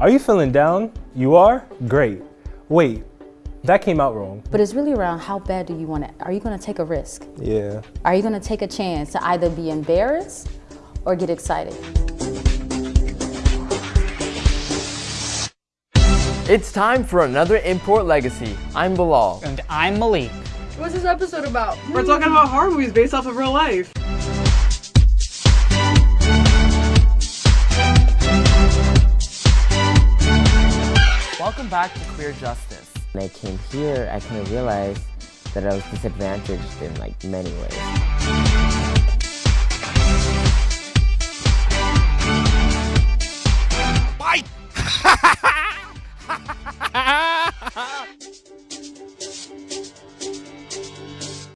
Are you feeling down? You are? Great. Wait, that came out wrong. But it's really around how bad do you want it? Are you gonna take a risk? Yeah. Are you gonna take a chance to either be embarrassed or get excited? It's time for another Import Legacy. I'm Bilal. And I'm Malik. What's this episode about? We're talking about horror movies based off of real life. Welcome back to Queer Justice. When I came here, I kind of realized that I was disadvantaged in like many ways. Bye!